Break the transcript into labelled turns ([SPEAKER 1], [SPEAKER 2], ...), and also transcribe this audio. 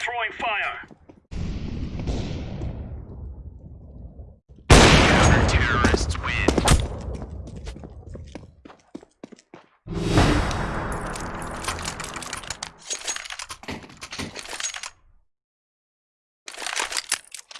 [SPEAKER 1] Throwing fire.